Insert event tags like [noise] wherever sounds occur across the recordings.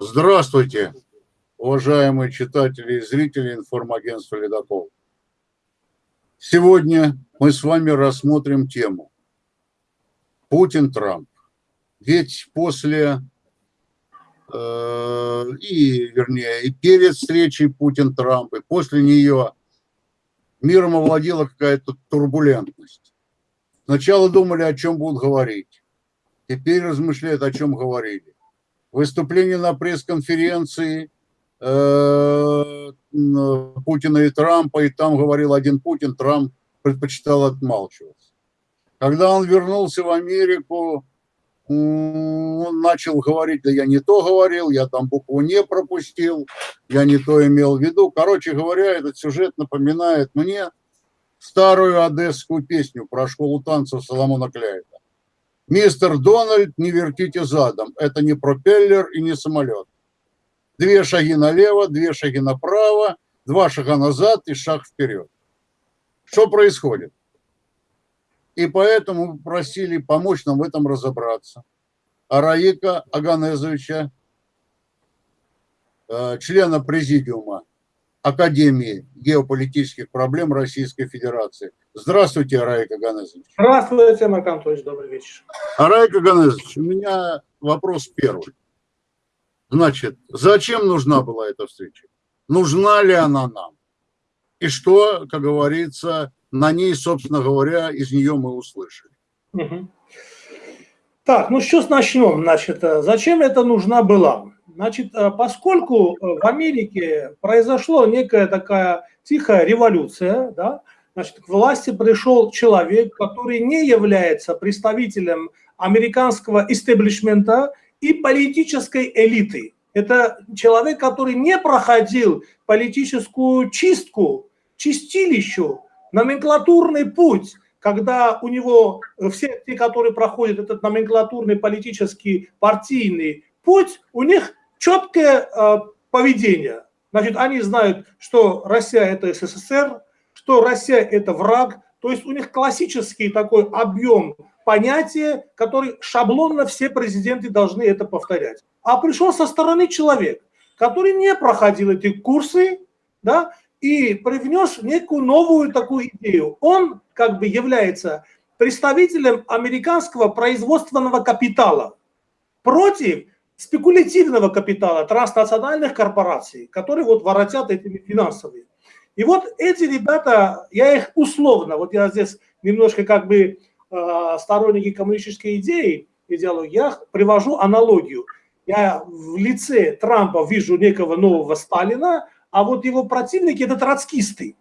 Здравствуйте, уважаемые читатели и зрители информагентства «Ледокол». Сегодня мы с вами рассмотрим тему Путин-Трамп. Ведь после, э, и, вернее, и перед встречей Путин-Трамп, и после нее миром овладела какая-то турбулентность. Сначала думали, о чем будут говорить. Теперь размышляют, о чем говорили. Выступление на пресс-конференции э, Путина и Трампа, и там говорил один Путин, Трамп предпочитал отмалчиваться. Когда он вернулся в Америку, он начал говорить, да я не то говорил, я там букву не пропустил, я не то имел в виду. Короче говоря, этот сюжет напоминает мне старую одесскую песню про школу танцев Соломона Кляйта. Мистер Дональд, не вертите задом, это не пропеллер и не самолет. Две шаги налево, две шаги направо, два шага назад и шаг вперед. Что происходит? И поэтому просили помочь нам в этом разобраться. Араика Аганезовича, э, члена президиума Академии геополитических проблем Российской Федерации. Здравствуйте, Араик Аганезович. Здравствуйте, Марк Анатольевич, добрый вечер. Араик Аганезович, у меня вопрос первый. Значит, зачем нужна была эта встреча? Нужна ли она нам? И что, как говорится, на ней, собственно говоря, из нее мы услышали. Угу. Так, ну что начнем. Значит, э, зачем это нужна была? Значит, э, поскольку э, в Америке произошла некая такая тихая революция, да, значит, к власти пришел человек, который не является представителем американского истеблишмента и политической элиты. Это человек, который не проходил политическую чистку, чистилищу, номенклатурный путь, когда у него э, все те, которые проходят этот номенклатурный политический партийный путь, у них четкое э, поведение. Значит, они знают, что Россия это СССР, что Россия это враг, то есть у них классический такой объем понятия, который шаблонно все президенты должны это повторять. А пришел со стороны человек, который не проходил эти курсы, да, и привнес некую новую такую идею. Он как бы является представителем американского производственного капитала против спекулятивного капитала транснациональных корпораций, которые вот воротят этими финансовыми. И вот эти ребята, я их условно, вот я здесь немножко как бы э, сторонники коммунистической идеи, идеологии, я привожу аналогию. Я в лице Трампа вижу некого нового Сталина, а вот его противники – это троцкисты.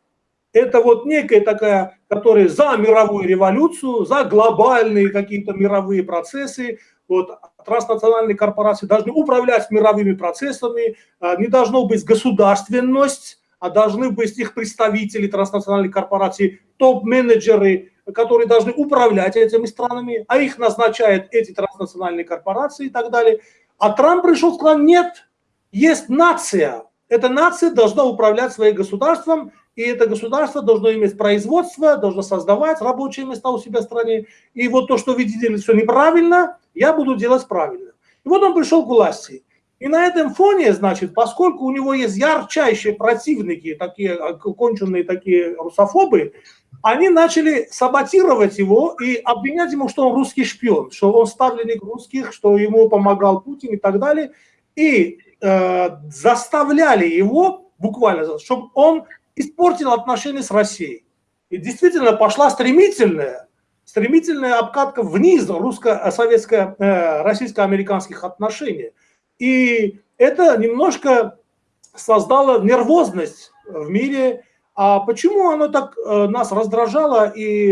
Это вот некая такая, которая за мировую революцию, за глобальные какие-то мировые процессы. Вот транснациональные корпорации должны управлять мировыми процессами, а, не должно быть государственность, а должны быть их представители транснациональных корпораций, топ-менеджеры, которые должны управлять этими странами, а их назначают эти транснациональные корпорации и так далее. А Трамп пришел сказал, нет, есть нация, эта нация должна управлять своим государством, и это государство должно иметь производство, должно создавать рабочие места у себя в стране. И вот то, что вы делали все неправильно, я буду делать правильно. И вот он пришел к власти. И на этом фоне, значит, поскольку у него есть ярчайшие противники, такие конченые такие русофобы, они начали саботировать его и обвинять ему, что он русский шпион, что он ставленник русских, что ему помогал Путин и так далее. И Э, заставляли его буквально, чтобы он испортил отношения с Россией. И действительно пошла стремительная, стремительная обкатка вниз русско-советско, э, отношений. И это немножко создало нервозность в мире. А почему оно так э, нас раздражало и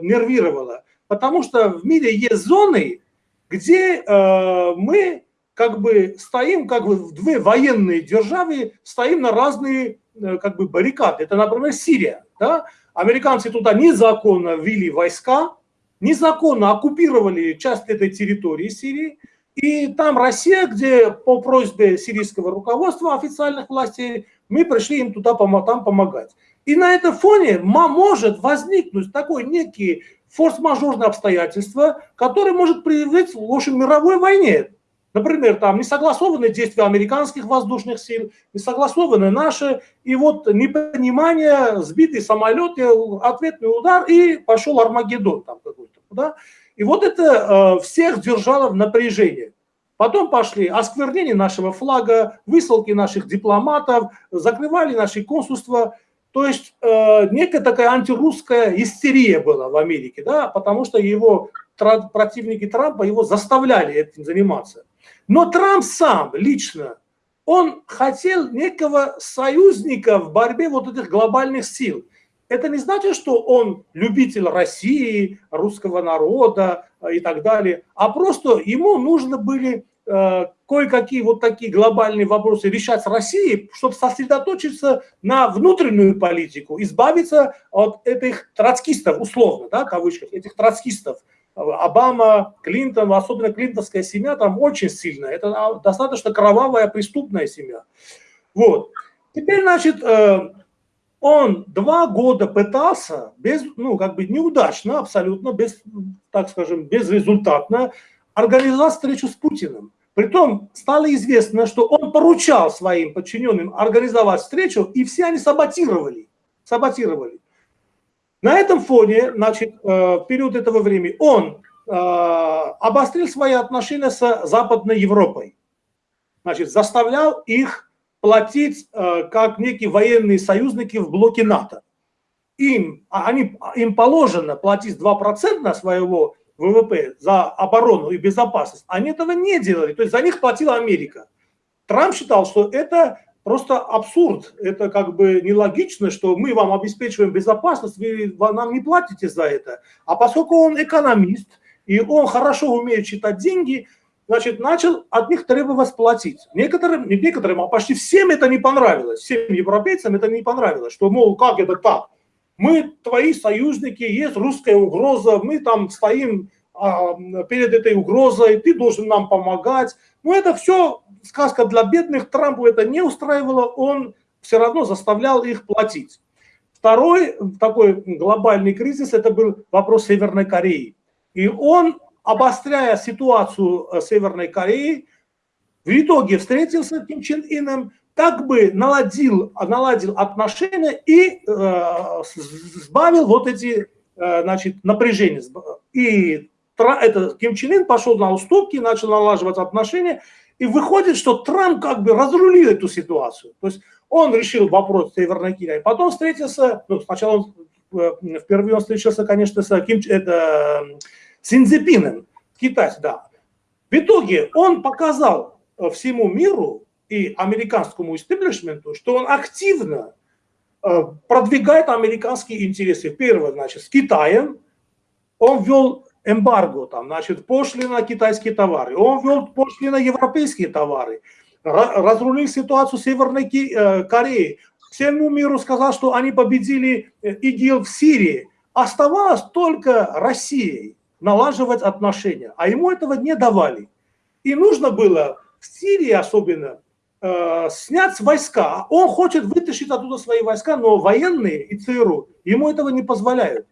нервировало? Потому что в мире есть зоны, где мы как бы стоим, как бы в две военные державы, стоим на разные э, как бы баррикады. Это, например, Сирия. Да? Американцы туда незаконно ввели войска, незаконно оккупировали часть этой территории Сирии. И там Россия, где по просьбе сирийского руководства официальных властей, мы пришли им туда там помогать. И на этом фоне может возникнуть такой некий форс-мажорное обстоятельство, которое может привести к, общем, мировой войне. Например, там не согласованы действия американских воздушных сил, не согласованы наши, и вот непонимание, сбитый самолет, ответный удар, и пошел Армагеддон там какой-то. Да? И вот это э, всех держало в напряжении. Потом пошли осквернение нашего флага, высылки наших дипломатов, закрывали наши консульства. То есть э, некая такая антирусская истерия была в Америке, да, потому что его противники Трампа его заставляли этим заниматься. Но Трамп сам лично, он хотел некого союзника в борьбе вот этих глобальных сил. Это не значит, что он любитель России, русского народа э, и так далее, а просто ему нужно были э, кое-какие вот такие глобальные вопросы решать с Россией, чтобы сосредоточиться на внутреннюю политику, избавиться от этих троцкистов, условно, да, кавычках, этих троцкистов, Обама, Клинтон, особенно клинтонская семья там очень сильная. Это а, достаточно кровавая преступная семья. Вот. Теперь, значит, э, он два года пытался, без, ну, как бы неудачно, абсолютно, без, так скажем, безрезультатно, организовать встречу с Путиным. Притом стало известно, что он поручал своим подчиненным организовать встречу, и все они саботировали. саботировали. На этом фоне, значит, э, в период этого времени он э, обострил свои отношения с Западной Европой. Значит, заставлял их платить э, как некие военные союзники в блоке НАТО. Им, а они, им положено платить 2% своего ВВП за оборону и безопасность. Они этого не делали, то есть за них платила Америка. Трамп считал, что это просто абсурд. Это как бы нелогично, что мы вам обеспечиваем безопасность, вы нам не платите за это. А поскольку он экономист, и он хорошо умеет читать деньги, значит, начал от них требовать платить. Некоторым, не некоторым, а почти всем это не понравилось. Всем европейцам это не понравилось, что, мол, как это так? Мы твои союзники, есть русская угроза, мы там стоим а, перед этой угрозой, ты должен нам помогать. Но это все сказка для бедных, Трампу это не устраивало, он все равно заставлял их платить. Второй такой глобальный кризис, это был вопрос Северной Кореи. И он, обостряя ситуацию э, Северной Кореи, в итоге встретился с Ким Чен Ином, как бы наладил, наладил отношения и э, сбавил вот эти э, значит, напряжения. И это, Ким Чен Ын пошел на уступки, начал налаживать отношения, и выходит, что Трамп как бы разрулил эту ситуацию. То есть он решил вопрос Северной Кореи, потом встретился, ну, сначала он, э, впервые он встречался, конечно, с Ким, это, Синзепином, китайцем, да. В итоге он показал э, всему миру и американскому истеблишменту, что он активно э, продвигает американские интересы. Первое, значит, с Китаем. Он ввел эмбарго, там, значит, пошлина на китайские товары, он ввел пошлины на европейские товары, разрулил ситуацию Северной э, Корее, всему миру сказал, что они победили э, ИГИЛ в Сирии. Оставалось только Россией налаживать отношения, а ему этого не давали. И нужно было в Сирии особенно э, снять войска. Он хочет вытащить оттуда свои войска, но военные и ЦРУ ему этого не позволяют.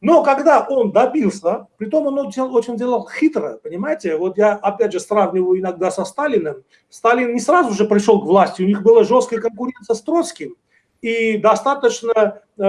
Но когда он добился, притом он очень, очень делал хитро, понимаете, вот я опять же сравниваю иногда со Сталиным. Сталин не сразу же пришел к власти, у них была жесткая конкуренция с Троцким, и достаточно э,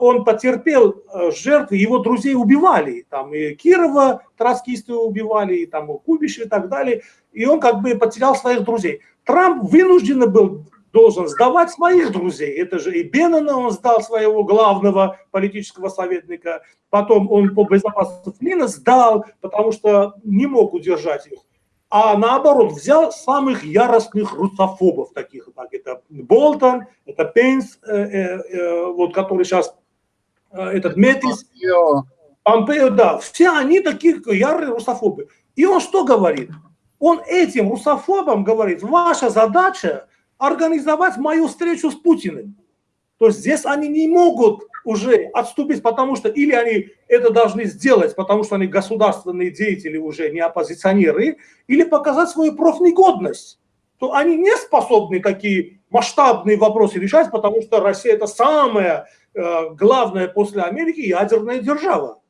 он потерпел э, жертвы, его друзей убивали, там и Кирова троцкисты убивали, и там и Кубиш и так далее, и он как бы потерял своих друзей. Трамп вынужден был должен сдавать своих друзей. Это же и Беннона он сдал своего главного политического советника, потом он по безопасности Флина сдал, потому что не мог удержать их. А наоборот, взял самых яростных русофобов таких, как это Болтон, это Пенс, э, э, э, вот который сейчас, э, этот Метис, Помпео, да, все они такие ярые русофобы. И он что говорит? Он этим русофобам говорит, ваша задача организовать мою встречу с Путиным. То есть здесь они не могут уже отступить, потому что или они это должны сделать, потому что они государственные деятели уже, не оппозиционеры, или показать свою профнегодность. То они не способны такие масштабные вопросы решать, потому что Россия это самая э, главная после Америки ядерная держава.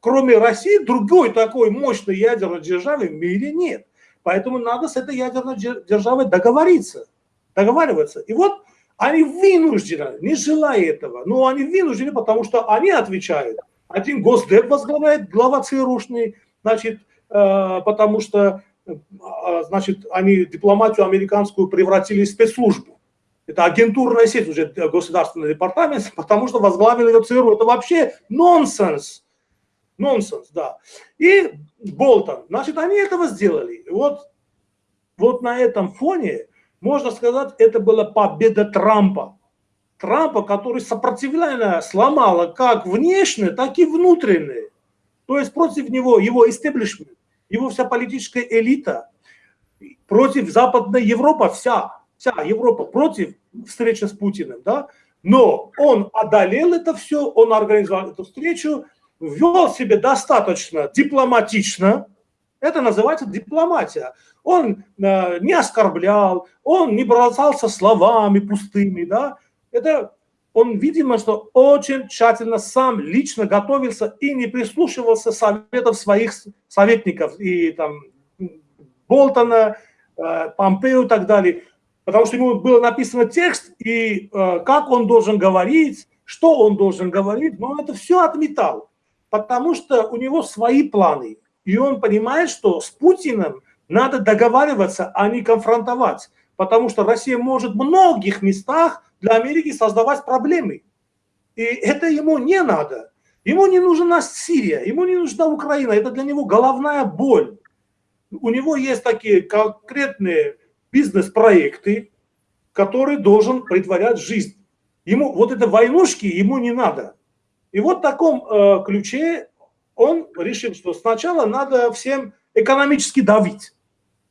кроме России, другой такой мощной ядерной державы в мире нет. Поэтому надо с этой ядерной державой договориться, договариваться. И вот они вынуждены, не желая этого, но они вынуждены, потому что они отвечают. Один Госдеп возглавляет, глава ЦРУшный, значит, э, потому что э, значит, они дипломатию американскую превратили в спецслужбу. Это агентурная сеть уже государственный департамент, [laughs] потому что возглавил ее ЦРУ. Это вообще нонсенс. Нонсенс, да. И Болтон. Значит, они этого сделали. вот, вот на этом фоне, можно сказать, это была победа Трампа. Трампа, который сопротивление сломало как внешне, так и внутреннее. То есть против него его истеблишмент, его вся политическая элита, против Западной Европы вся, вся Европа против встречи с Путиным, да, но он одолел это все, он организовал эту встречу, вел себя достаточно дипломатично, это называется дипломатия. Он э, не оскорблял, он не бросался словами пустыми, да, это он, видимо, что очень тщательно сам лично готовился и не прислушивался советов своих советников и там Болтона, э, Помпео и так далее. Потому что ему было написано текст, и э, как он должен говорить, что он должен говорить, но это все отметал, потому что у него свои планы, и он понимает, что с Путиным надо договариваться, а не конфронтовать, потому что Россия может в многих местах для Америки создавать проблемы, и это ему не надо. Ему не нужна Сирия, ему не нужна Украина, это для него головная боль. У него есть такие конкретные бизнес-проекты, который должен притворять жизнь. Ему вот это войнушки ему не надо. И вот в таком э, ключе он решил, что сначала надо всем экономически давить.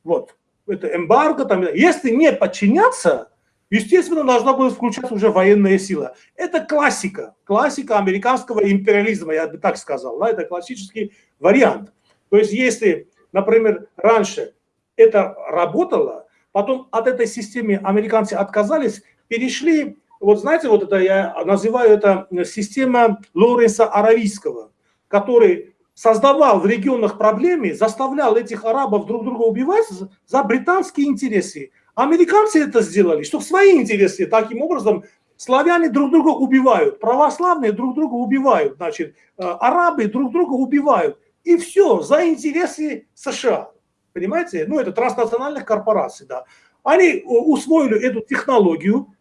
Вот. Это эмбарго. Там, если не подчиняться, естественно, должна будет включаться уже военная сила. Это классика. Классика американского империализма, я бы так сказал. Да? Это классический вариант. То есть если, например, раньше это работало, Потом от этой системы американцы отказались, перешли, вот знаете, вот это я называю это система Лоренса Аравийского, который создавал в регионах проблемы, заставлял этих арабов друг друга убивать за британские интересы. Американцы это сделали, что в свои интересы таким образом славяне друг друга убивают, православные друг друга убивают, значит, э, арабы друг друга убивают. И все за интересы США понимаете? Ну, это транснациональных корпораций, да. Они усвоили эту технологию э,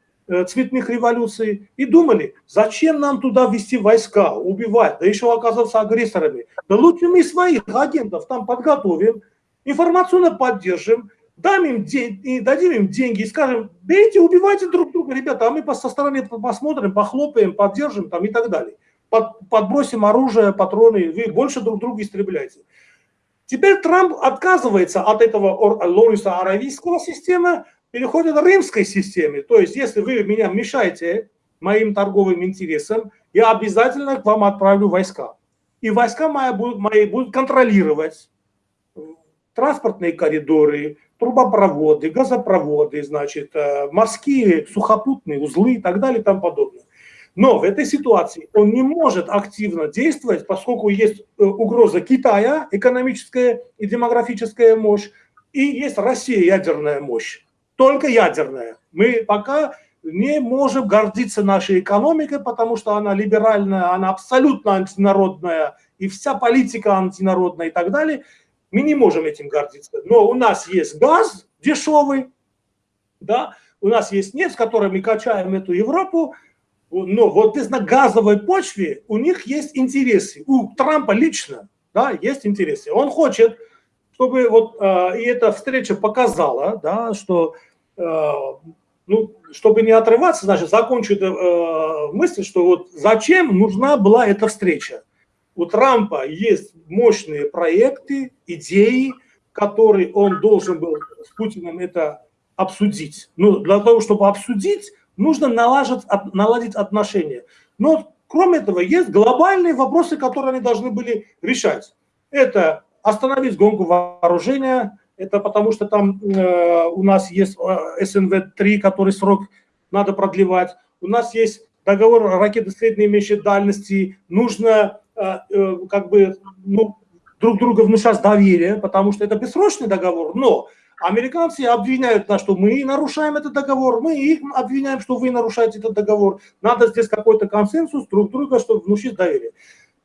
цветных революций и думали, зачем нам туда вести войска, убивать, да еще оказаться агрессорами. Да лучше мы своих агентов там подготовим, информационно поддержим, дам им день, дадим им деньги и скажем, берите, убивайте друг друга, ребята, а мы со стороны посмотрим, похлопаем, поддержим там и так далее. Под, подбросим оружие, патроны, вы больше друг друга истребляете. Теперь Трамп отказывается от этого Лориса Аравийского системы, переходит к римской системе. То есть, если вы меня мешаете моим торговым интересам, я обязательно к вам отправлю войска. И войска мои будут, мои будут контролировать транспортные коридоры, трубопроводы, газопроводы, значит, э, морские сухопутные узлы и так далее и тому подобное. Но в этой ситуации он не может активно действовать, поскольку есть э, угроза Китая, экономическая и демографическая мощь, и есть Россия, ядерная мощь. Только ядерная. Мы пока не можем гордиться нашей экономикой, потому что она либеральная, она абсолютно антинародная, и вся политика антинародная и так далее. Мы не можем этим гордиться. Но у нас есть газ дешевый, да, у нас есть нефть, с которой мы качаем эту Европу, но вот на газовой почве у них есть интересы. У Трампа лично да, есть интересы. Он хочет, чтобы вот э, и эта встреча показала, да, что э, ну, чтобы не отрываться, значит, закончу эту э, мысль, что вот зачем нужна была эта встреча. У Трампа есть мощные проекты, идеи, которые он должен был с Путиным это обсудить. Ну, для того, чтобы обсудить, нужно налажить, наладить отношения. Но кроме этого есть глобальные вопросы, которые они должны были решать. Это остановить гонку вооружения, это потому что там э, у нас есть э, СНВ-3, который срок надо продлевать. У нас есть договор ракеты средней и меньшей дальности. Нужно как бы, ну, друг друга внушать доверие, потому что это бессрочный договор, но Американцы обвиняют нас, что мы нарушаем этот договор, мы их обвиняем, что вы нарушаете этот договор. Надо здесь какой-то консенсус друг друга, чтобы внушить доверие.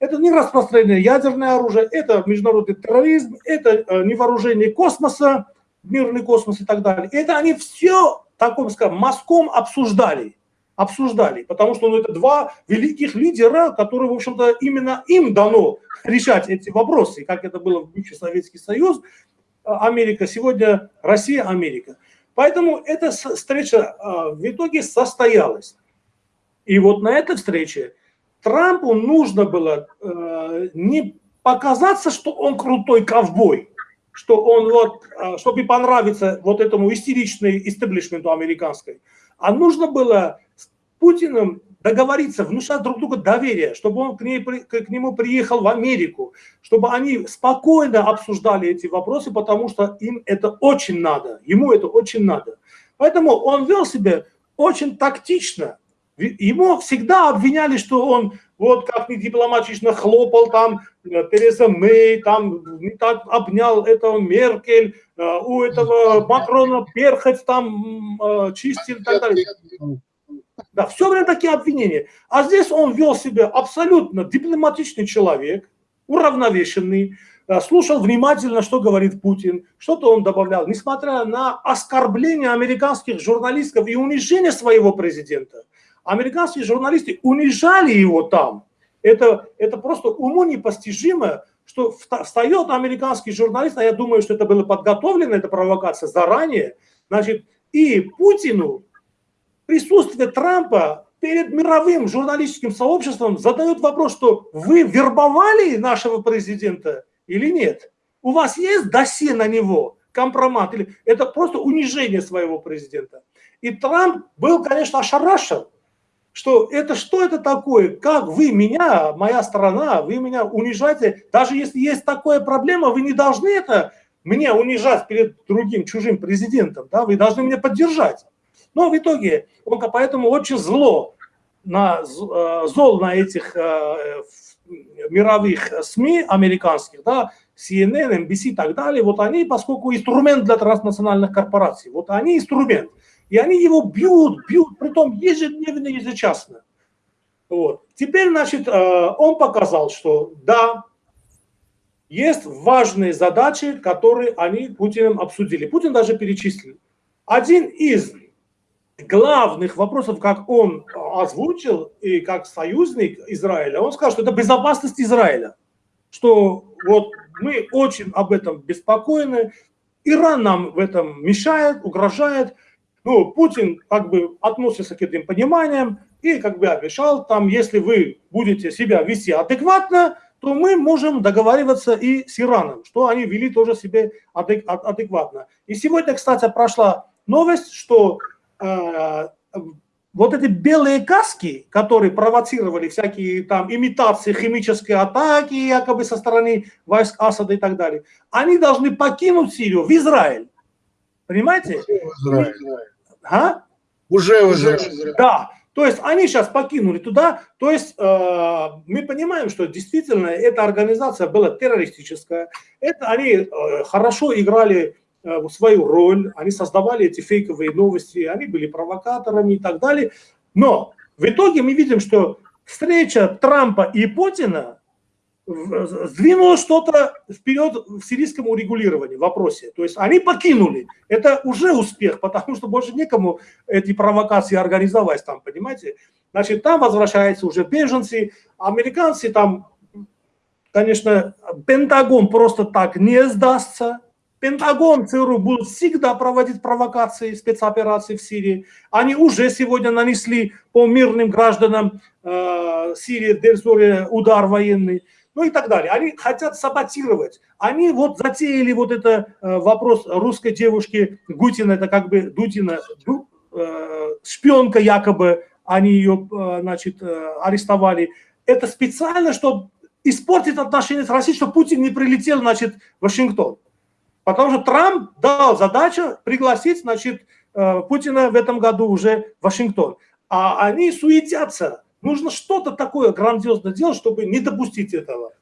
Это не распространение ядерное оружие, это международный терроризм, это э, не вооружение космоса, мирный космос и так далее. Это они все, таком скажем, мазком обсуждали. Обсуждали, потому что ну, это два великих лидера, которые, в общем-то, именно им дано решать эти вопросы, как это было в бывший Советский Союз, Америка, сегодня Россия, Америка. Поэтому эта встреча а, в итоге состоялась. И вот на этой встрече Трампу нужно было э, не показаться, что он крутой ковбой, что он вот, а, чтобы понравиться вот этому истеричному истеблишменту американской, а нужно было с Путиным договориться, внушать друг другу доверие, чтобы он к, ней, к нему приехал в Америку, чтобы они спокойно обсуждали эти вопросы, потому что им это очень надо, ему это очень надо. Поэтому он вел себя очень тактично. Ему всегда обвиняли, что он вот как не дипломатично хлопал там э, Тереза Мэй, там не так обнял этого Меркель, э, у этого Макрона перхоть там э, чистил и так далее. Да, все время такие обвинения. А здесь он вел себя абсолютно дипломатичный человек, уравновешенный, слушал внимательно, что говорит Путин, что-то он добавлял, несмотря на оскорбление американских журналистов и унижение своего президента. Американские журналисты унижали его там. Это, это просто уму непостижимо, что встает американский журналист, а я думаю, что это было подготовлено, эта провокация заранее, значит, и Путину присутствие Трампа перед мировым журналистским сообществом задает вопрос, что вы вербовали нашего президента или нет? У вас есть досье на него, компромат? Или это просто унижение своего президента? И Трамп был, конечно, ошарашен, что это что это такое, как вы меня, моя страна, вы меня унижаете, даже если есть такая проблема, вы не должны это меня унижать перед другим чужим президентом, да, вы должны меня поддержать. Но в итоге он поэтому очень зло на, э, зол на этих э, мировых СМИ американских, да, CNN, NBC и так далее, вот они, поскольку инструмент для транснациональных корпораций, вот они инструмент, и они его бьют, бьют, притом ежедневно, ежечасно. Вот. Теперь, значит, э, он показал, что да, есть важные задачи, которые они Путиным обсудили. Путин даже перечислил. Один из главных вопросов, как он озвучил, и как союзник Израиля, он сказал, что это безопасность Израиля. Что вот мы очень об этом беспокоены, Иран нам в этом мешает, угрожает. Ну, Путин как бы относится к этим пониманиям и как бы обещал, там, если вы будете себя вести адекватно, то мы можем договариваться и с Ираном, что они вели тоже себе адекватно. И сегодня, кстати, прошла новость, что Э, вот эти белые каски, которые провоцировали всякие там имитации химической атаки якобы со стороны войск Асада и так далее, они должны покинуть Сирию в Израиль. Понимаете? Уже. А? Уже Израиль. Да. То есть они сейчас покинули туда, то есть э, мы понимаем, что действительно эта организация была террористическая, это они э, хорошо играли Э, свою роль, они создавали эти фейковые новости, они были провокаторами и так далее. Но в итоге мы видим, что встреча Трампа и Путина сдвинула что-то вперед в сирийском урегулировании, в вопросе. То есть они покинули. Это уже успех, потому что больше некому эти провокации организовать там, понимаете? Значит, там возвращаются уже беженцы, американцы там, конечно, Пентагон просто так не сдастся, Пентагон, ЦРУ будут всегда проводить провокации, спецоперации в Сирии. Они уже сегодня нанесли по мирным гражданам э, Сирии, Дельсоре удар военный. Ну и так далее. Они хотят саботировать. Они вот затеяли вот это э, вопрос русской девушки Гутина, это как бы Дутина, ду, э, шпионка якобы, они ее, э, значит, арестовали. Это специально, чтобы испортить отношения с Россией, чтобы Путин не прилетел, значит, в Вашингтон. Потому что Трамп дал задачу пригласить, значит, Путина в этом году уже в Вашингтон. А они суетятся. Нужно что-то такое грандиозное делать, чтобы не допустить этого.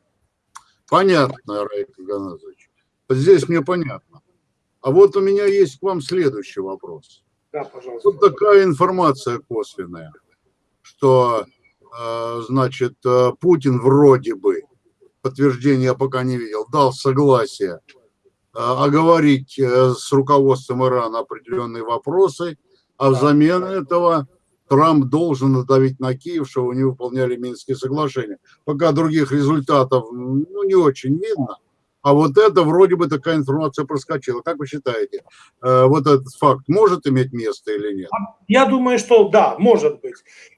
Понятно, Раик Ганазович. Здесь мне понятно. А вот у меня есть к вам следующий вопрос. Да, пожалуйста. Тут такая информация косвенная, что, э, значит, э, Путин вроде бы, подтверждения я пока не видел, дал согласие э, оговорить с руководством Ирана определенные вопросы, а взамен этого Трамп должен надавить на Киев, что не выполняли Минские соглашения. Пока других результатов ну, не очень видно. А вот это вроде бы такая информация проскочила. Как вы считаете, э, вот этот факт может иметь место или нет? Я думаю, что да, может быть.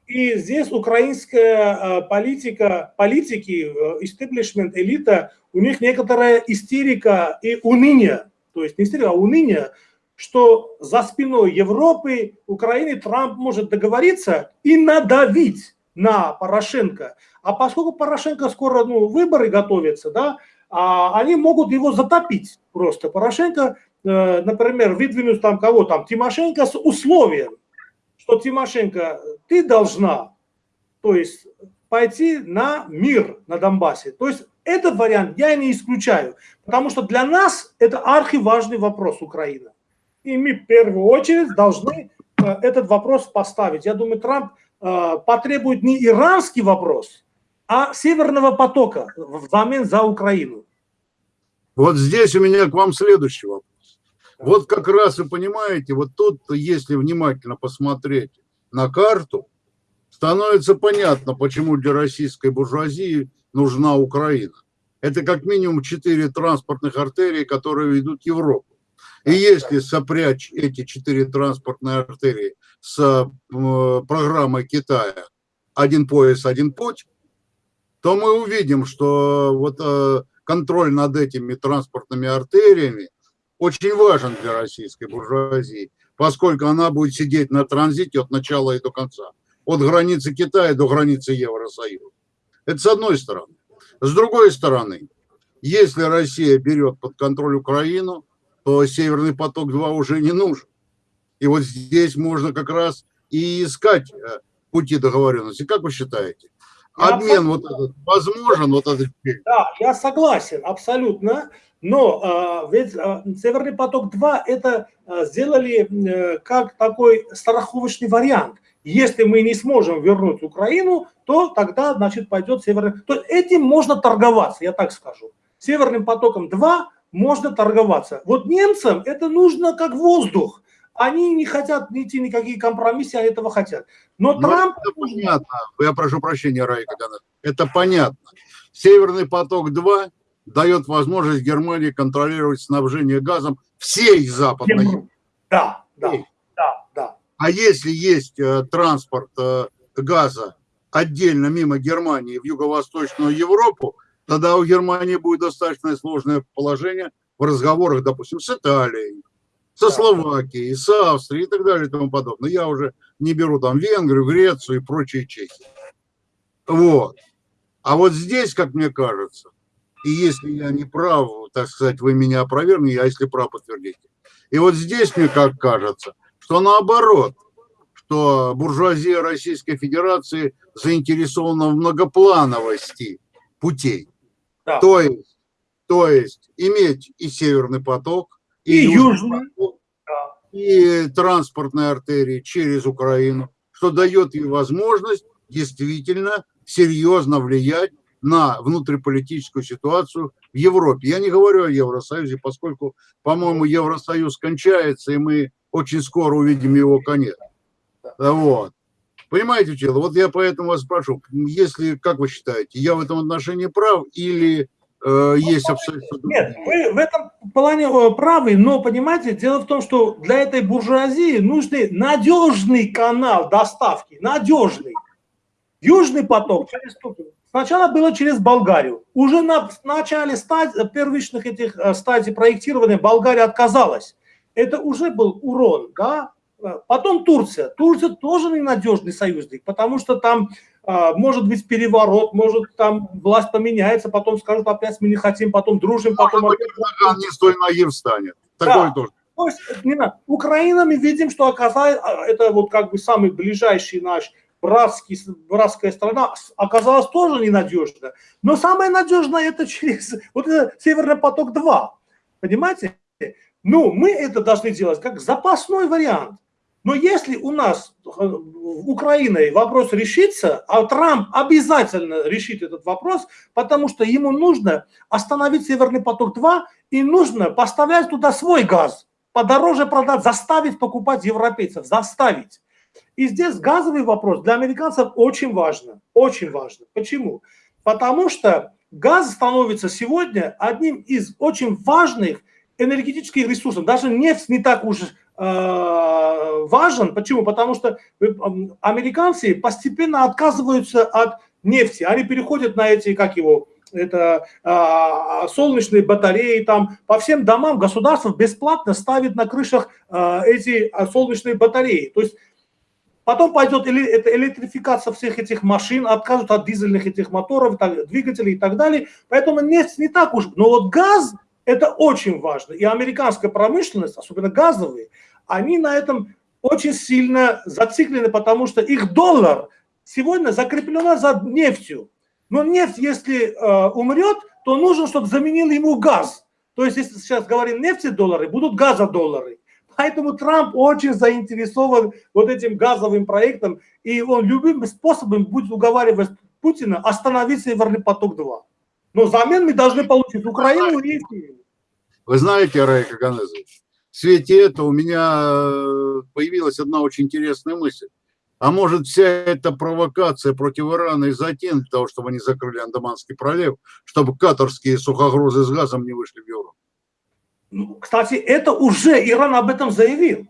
И здесь украинская э, политика, политики, истеблишмент, э, элита, у них некоторая истерика и уныние. То есть не истерика, а уныние – что за спиной Европы, Украины Трамп может договориться и надавить на Порошенко. А поскольку Порошенко скоро ну, выборы готовятся, да, а, они могут его затопить просто. Порошенко, э, например, выдвинуть там кого там, Тимошенко с условием, что Тимошенко, ты должна, то есть пойти на мир на Донбассе. То есть этот вариант я не исключаю, потому что для нас это архиважный вопрос Украины. И мы в первую очередь должны э, этот вопрос поставить. Я думаю, Трамп э, потребует не иранский вопрос, а Северного потока взамен за Украину. Вот здесь у меня к вам следующий вопрос. Вот как раз вы понимаете, вот тут, если внимательно посмотреть на карту, становится понятно, почему для российской буржуазии нужна Украина. Это как минимум четыре транспортных артерии, которые ведут в Европу. И если сопрячь эти четыре транспортные артерии с программой Китая «Один пояс, один путь», то мы увидим, что вот э, контроль над этими транспортными артериями очень важен для российской буржуазии, поскольку она будет сидеть на транзите от начала и до конца, от границы Китая до границы Евросоюза. Это с одной стороны. С другой стороны, если Россия берет под контроль Украину, то Северный поток-2 уже не нужен. И вот здесь можно как раз и искать э, пути договоренности. Как вы считаете? Обмен вот этот возможен, вот этот? Да, я согласен, абсолютно. Но э, ведь э, Северный поток-2 это э, сделали э, как такой страховочный вариант. Если мы не сможем вернуть Украину, то тогда, значит, пойдет Северный... То этим можно торговаться, я так скажу. Северным потоком 2 можно торговаться. Вот немцам это нужно как воздух. Они не хотят идти никакие компромиссы, они этого хотят. Но, Но Трамп... Это понятно. Я прошу прощения, Райка. Это понятно. Северный поток-2 дает возможность Германии контролировать снабжение газом всей западной Да, да, да, да. А если есть э, транспорт э, газа отдельно мимо Германии в юго-восточную Европу, тогда у Германии будет достаточно сложное положение в разговорах, допустим, с Италией, со Словакией, с Австрией и так далее и тому подобное. Я уже не беру там Венгрию, Грецию и прочие Чехии. Вот. А вот здесь, как мне кажется, и если я не прав, так сказать, вы меня опровергнете, а если прав, подтвердите. И вот здесь мне как кажется, что наоборот, что буржуазия Российской Федерации заинтересована в многоплановости путей. Да. То, есть, то есть иметь и Северный поток, и, и Южный, поток, да. и транспортные артерии через Украину, что дает ей возможность действительно серьезно влиять на внутриполитическую ситуацию в Европе. Я не говорю о Евросоюзе, поскольку, по-моему, Евросоюз кончается, и мы очень скоро увидим его конец. Вот. Понимаете, Чело, вот я поэтому вас спрошу, если, как вы считаете, я в этом отношении прав или э, есть абсолютно... Нет, вы в этом плане э, правы, но, понимаете, дело в том, что для этой буржуазии нужный надежный канал доставки, надежный. Южный поток через Сначала было через Болгарию. Уже на начале стадии, первичных этих э, стадий проектирования Болгария отказалась. Это уже был урон, да, Потом Турция. Турция тоже ненадежный союзник, потому что там а, может быть переворот, может там власть поменяется, потом скажут опять мы не хотим, потом дружим, потом... Может опять... не столь наив станет. Такое да. тоже. То есть, не надо. Украина мы видим, что оказалось, а, это вот как бы самый ближайший наш братский, братская страна, оказалась тоже ненадежна. Но самое надежное это через вот это Северный поток-2. Понимаете? Ну, мы это должны делать как запасной вариант. Но если у нас э, Украиной вопрос решится, а Трамп обязательно решит этот вопрос, потому что ему нужно остановить Северный поток-2 и нужно поставлять туда свой газ, подороже продать, заставить покупать европейцев, заставить. И здесь газовый вопрос для американцев очень важно, очень важно. Почему? Потому что газ становится сегодня одним из очень важных энергетических ресурсов. Даже нефть не так уж важен. Почему? Потому что американцы постепенно отказываются от нефти. Они переходят на эти, как его, это а, солнечные батареи, там по всем домам государство бесплатно ставит на крышах а, эти а, солнечные батареи. То есть потом пойдет эли, это электрификация всех этих машин, откажут от дизельных этих моторов, так, двигателей и так далее. Поэтому нефть не так уж. Но вот газ это очень важно. И американская промышленность, особенно газовые, они на этом очень сильно зациклены, потому что их доллар сегодня закреплен за нефтью. Но нефть, если э, умрет, то нужно, чтобы заменил ему газ. То есть, если сейчас говорим нефти доллары, будут газодоллары. Поэтому Трамп очень заинтересован вот этим газовым проектом, и он любым способом будет уговаривать Путина остановить Северный поток-2. Но взамен мы должны получить Украину и Сирию. Вы знаете, Рай Каганезович, в свете этого у меня э, появилась одна очень интересная мысль. А может вся эта провокация против Ирана и затем для того, чтобы они закрыли Андаманский пролив, чтобы катарские сухогрузы с газом не вышли в Европу? Ну, кстати, это уже Иран об этом заявил.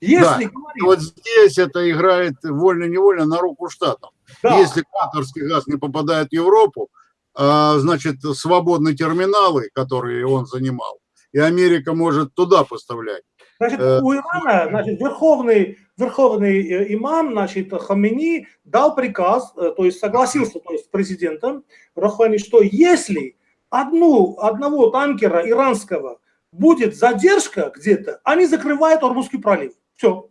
Если да. говорить... Вот здесь это играет вольно-невольно на руку штатам. Да. Если катарский газ не попадает в Европу, а, значит, свободные терминалы, которые он занимал, и Америка может туда поставлять. Значит, э, у Ирана, значит, верховный, верховный э, имам, значит, Хамини дал приказ, э, то есть согласился то есть, с президентом Рахвани, что если одну, одного танкера иранского будет задержка где-то, они закрывают Ормузский пролив. Все.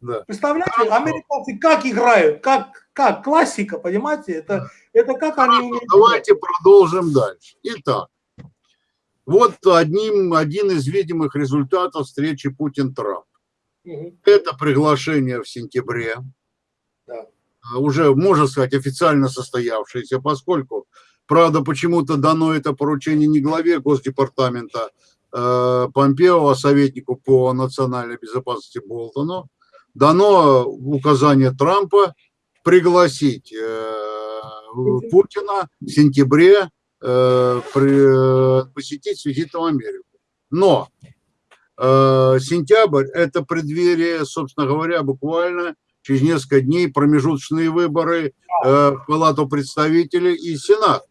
Да. Представляете, американцы как играют, как, как классика, понимаете? Это, это как они... Давайте продолжим дальше. Итак, вот одним, один из видимых результатов встречи Путин-Трамп. Угу. Это приглашение в сентябре, да. А, уже, можно сказать, официально состоявшееся, поскольку, правда, почему-то дано это поручение не главе Госдепартамента э, Помпео, а советнику по национальной безопасности Болтону, дано указание Трампа пригласить э, Путина в сентябре Э, э, посетить Святитую Америку. Но э, сентябрь – это преддверие, собственно говоря, буквально через несколько дней промежуточные выборы в Палату представителей и Сенат.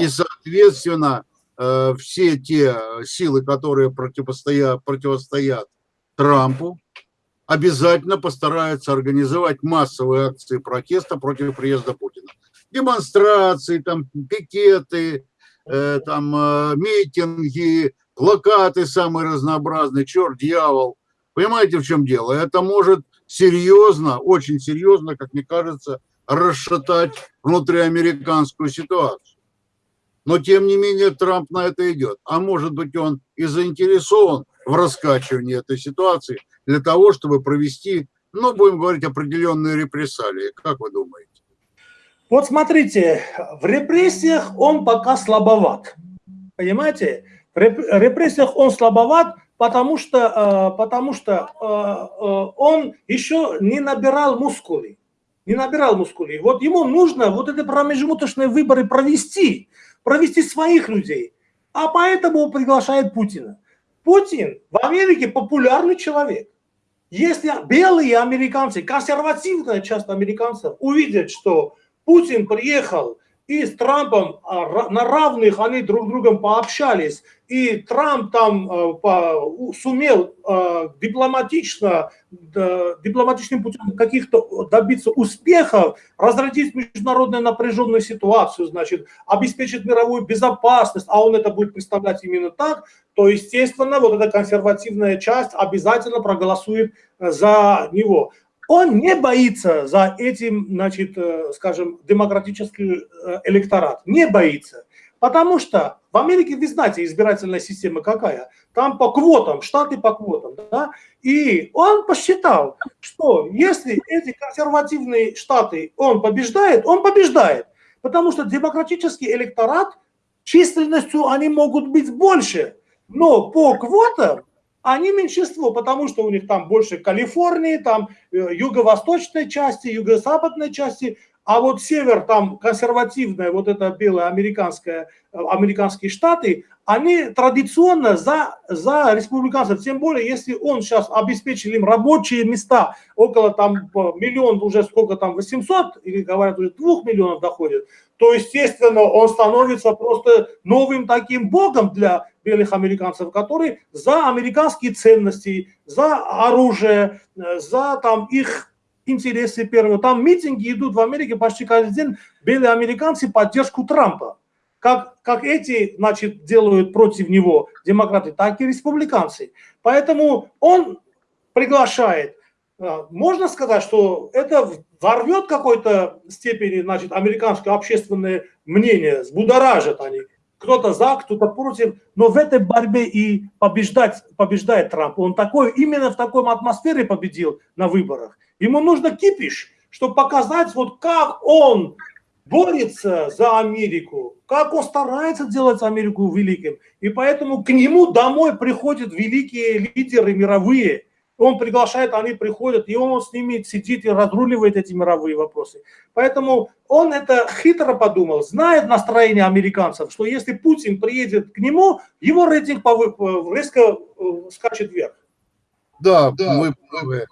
И, соответственно, все те силы, которые противостоят, противостоят Трампу, обязательно постараются организовать массовые акции протеста против приезда Путина демонстрации, там, пикеты, э, там, э, митинги, плакаты самые разнообразные, черт, дьявол. Понимаете, в чем дело? Это может серьезно, очень серьезно, как мне кажется, расшатать внутриамериканскую ситуацию. Но, тем не менее, Трамп на это идет. А может быть, он и заинтересован в раскачивании этой ситуации для того, чтобы провести, ну, будем говорить, определенные репрессалии. Как вы думаете? Вот смотрите, в репрессиях он пока слабоват. Понимаете? В репрессиях он слабоват, потому что, э, потому что э, э, он еще не набирал мускулы. Не набирал мускулы. Вот ему нужно вот эти промежуточные выборы провести, провести своих людей. А поэтому приглашает Путина. Путин в Америке популярный человек. Если белые американцы, консервативная часть американцев увидят, что Путин приехал и с Трампом а, на равных они друг с другом пообщались, и Трамп там э, сумел э, дипломатично, дипломатичным путем каких-то добиться успехов, разродить международную напряженную ситуацию, значит, обеспечить мировую безопасность, а он это будет представлять именно так, то, естественно, вот эта консервативная часть обязательно проголосует за него. Он не боится за этим, значит, э, скажем, демократический э, электорат, не боится. Потому что в Америке, вы знаете, избирательная система какая? Там по квотам, штаты по квотам. Да? И он посчитал, что если эти консервативные штаты он побеждает, он побеждает. Потому что демократический электорат численностью они могут быть больше. Но по квотам они меньшинство, потому что у них там больше Калифорнии, там э, юго-восточной части, юго-западной части, а вот север, там консервативная, вот это белая американская, э, американские штаты, они традиционно за, за республиканцев, тем более, если он сейчас обеспечил им рабочие места, около там миллион, уже сколько там, 800, или говорят, уже 2 миллионов доходит, то, естественно, он становится просто новым таким богом для белых американцев, которые за американские ценности, за оружие, э, за там их интересы первого. Там митинги идут в Америке почти каждый день. Белые американцы поддержку Трампа. Как, как эти, значит, делают против него демократы, так и республиканцы. Поэтому он приглашает. А, можно сказать, что это ворвет какой-то степени, значит, американское общественное мнение, взбудоражит они. Кто-то за, кто-то против, но в этой борьбе и побеждать, побеждает Трамп. Он такой, именно в такой атмосфере победил на выборах. Ему нужно кипиш, чтобы показать, вот как он борется за Америку, как он старается делать Америку великим. И поэтому к нему домой приходят великие лидеры мировые. Он приглашает, они приходят, и он с ними сидит и разруливает эти мировые вопросы. Поэтому он это хитро подумал, знает настроение американцев, что если Путин приедет к нему, его рейтинг резко э, скачет вверх. Да, да мы правы.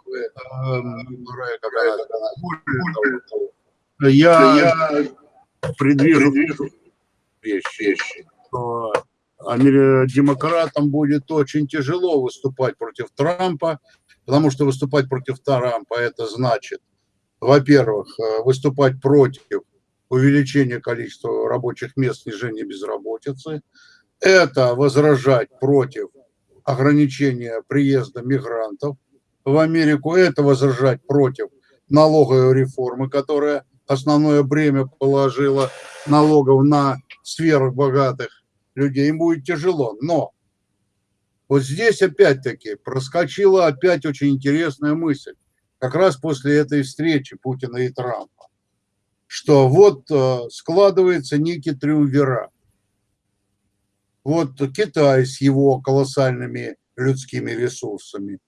Я предвижу вещи, что демократам будет очень тяжело выступать против Трампа, потому что выступать против Трампа это значит, во-первых, э, выступать против увеличения количества рабочих мест, снижения безработицы, это возражать против ограничения приезда мигрантов в Америку, это возражать против налоговой реформы, которая основное бремя положила налогов на сверхбогатых людей. Им будет тяжело. Но вот здесь опять-таки проскочила опять очень интересная мысль. Как раз после этой встречи Путина и Трампа. Что вот э, складывается некий триумвират вот Китай с его колоссальными людскими ресурсами,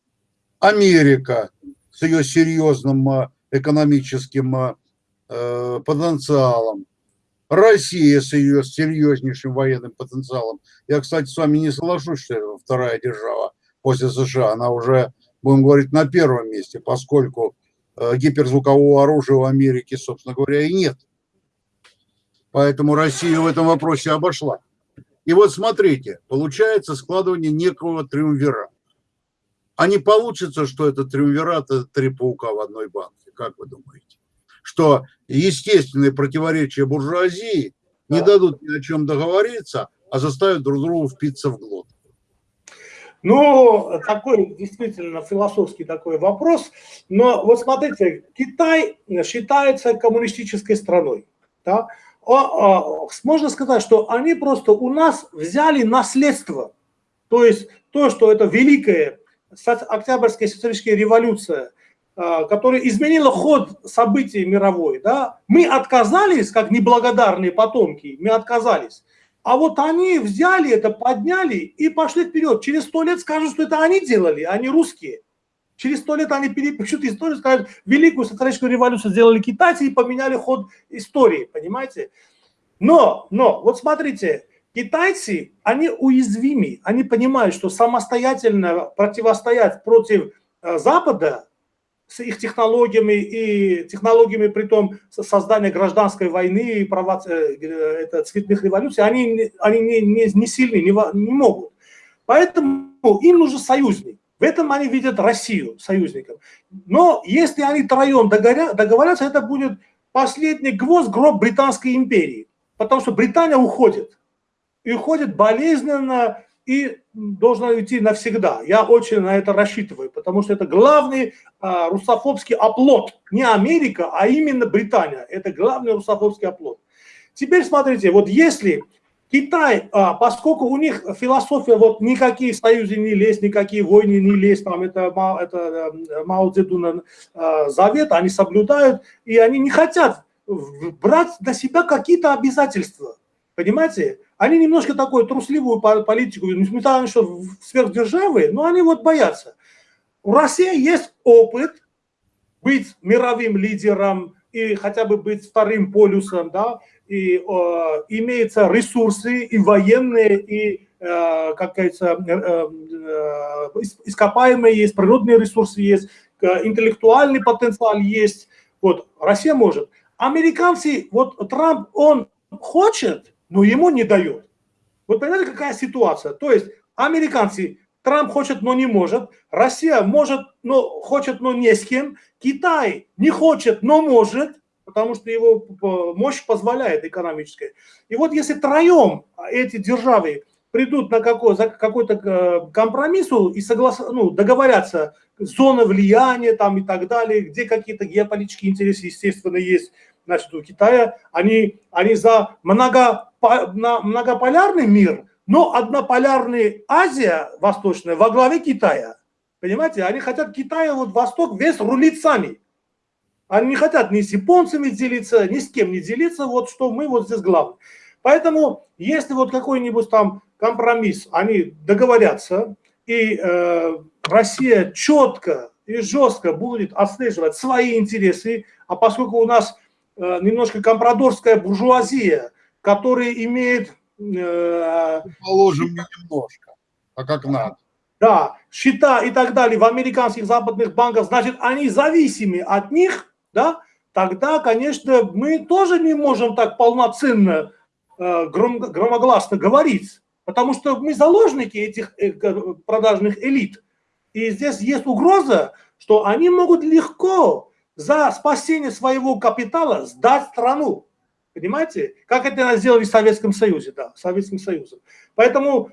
Америка с ее серьезным а, экономическим э, потенциалом, Россия с ее серьезнейшим военным потенциалом. Я, кстати, с вами не соглашусь, что это вторая держава после США. Она уже, будем говорить, на первом месте, поскольку э, гиперзвукового оружия в Америке, собственно говоря, и нет. Поэтому Россия в этом вопросе обошла. И вот смотрите, получается складывание некого триумвирата. А не получится, что это триумвират – это три паука в одной банке, как вы думаете? Что естественные противоречия буржуазии не дадут ни о чем договориться, а заставят друг друга впиться в глотку. Ну, такой действительно философский такой вопрос. Но вот смотрите, Китай считается коммунистической страной. Да? можно сказать, что они просто у нас взяли наследство. То есть то, что это великая Октябрьская социалистическая революция, а, которая изменила ход событий мировой, да, мы отказались, как неблагодарные потомки, мы отказались. А вот они взяли это, подняли и пошли вперед. Через сто лет скажут, что это они делали, а не русские. Через сто лет они перепишут историю, скажут, великую социалистическую революцию сделали китайцы и поменяли ход истории, понимаете? Но, но, вот смотрите, китайцы, они уязвимы, они понимают, что самостоятельно противостоять против э, Запада с их технологиями и технологиями при том создания гражданской войны и провоци... Э, это, цветных революций, они, они не, не, не сильны, не, не могут. Поэтому им нужен союзник. В этом они видят Россию союзником. Но если они троем договорятся, это будет последний гвоздь гроб Британской империи. Потому что Британия уходит. И уходит болезненно, и должна уйти навсегда. Я очень на это рассчитываю, потому что это главный а, русофобский оплот. Не Америка, а именно Британия. Это главный русофобский оплот. Теперь смотрите, вот если Китай, а, поскольку у них философия, вот никакие союзы не лезть, никакие войны не лезть, там это, это э, Мао Цзэдуна э, завет, они соблюдают, и они не хотят брать на себя какие-то обязательства. Понимаете? Они немножко такую трусливую политику, несмотря на что сверхдержавы, но они вот боятся. У России есть опыт быть мировым лидером и хотя бы быть вторым полюсом, да, и э, имеются ресурсы и военные, и, э, как говорится, э, э, ископаемые есть, природные ресурсы есть, интеллектуальный потенциал есть. Вот, Россия может. Американцы, вот Трамп, он хочет, но ему не дает. Вот понимаете, какая ситуация? То есть американцы, Трамп хочет, но не может, Россия может, но хочет, но не с кем, Китай не хочет, но может, потому что его мощь позволяет экономическая. И вот если троем эти державы придут на какой, то какой компромиссу и соглас, ну, договорятся, зона влияния там и так далее, где какие-то геополитические интересы, естественно, есть, значит, у Китая, они, они за много, многополярный мир, но однополярная Азия восточная во главе Китая. Понимаете, они хотят Китая, вот Восток весь рулить сами. Они не хотят ни с японцами делиться, ни с кем не делиться, вот что мы вот здесь главное. Поэтому, если вот какой-нибудь там компромисс, они договорятся, и э, Россия четко и жестко будет отслеживать свои интересы, а поскольку у нас э, немножко компрадорская буржуазия, которая имеет... Э, Положим немножко, а как надо. Да, счета и так далее в американских западных банках, значит, они зависимы от них, да, тогда, конечно, мы тоже не можем так полноценно, э, гром, громогласно говорить, потому что мы заложники этих э, продажных элит. И здесь есть угроза, что они могут легко за спасение своего капитала сдать страну. Понимаете? Как это сделали в Советском Союзе, да, Советским Союзом. Поэтому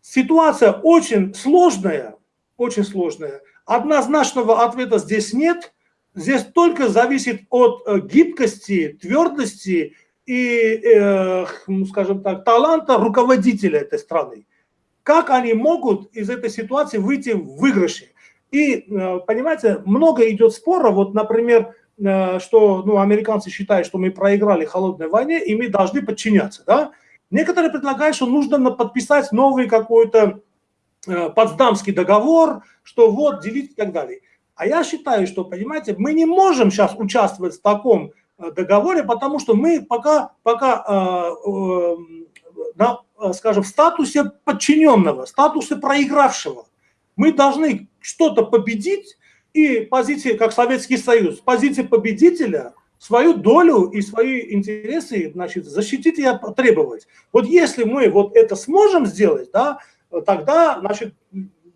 ситуация очень сложная, очень сложная. Однозначного ответа здесь нет здесь только зависит от э, гибкости, твердости и, э, ну, скажем так, таланта руководителя этой страны. Как они могут из этой ситуации выйти в выигрыше? И, э, понимаете, много идет спора, вот, например, что ну, американцы считают, что мы проиграли холодной войне, и мы должны подчиняться. Да? Некоторые предлагают, что нужно подписать новый какой-то Потсдамский договор, что вот, делить и так далее. А я считаю, что, понимаете, мы не можем сейчас участвовать в таком э, договоре, потому что мы пока, пока э, э, на, э, скажем, в статусе подчиненного, статусе проигравшего. Мы должны что-то победить, и позиции, как Советский Союз, позиции победителя свою долю и свои интересы значит, защитить и требовать. Вот если мы вот это сможем сделать, да, тогда значит,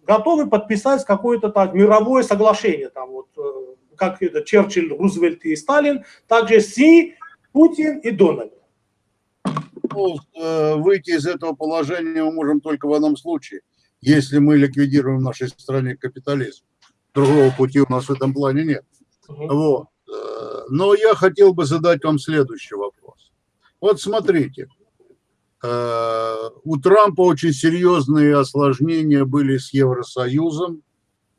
готовы подписать какое-то мировое соглашение, там вот, э, как это Черчилль, Рузвельт и Сталин, также Си, Путин и Дональд. Э, выйти из этого положения мы можем только в одном случае, если мы ликвидируем в нашей стране капитализм. Другого пути у нас в этом плане нет. Угу. Вот. Э, но я хотел бы задать вам следующий вопрос. Вот смотрите, Э, у Трампа очень серьезные осложнения были с Евросоюзом.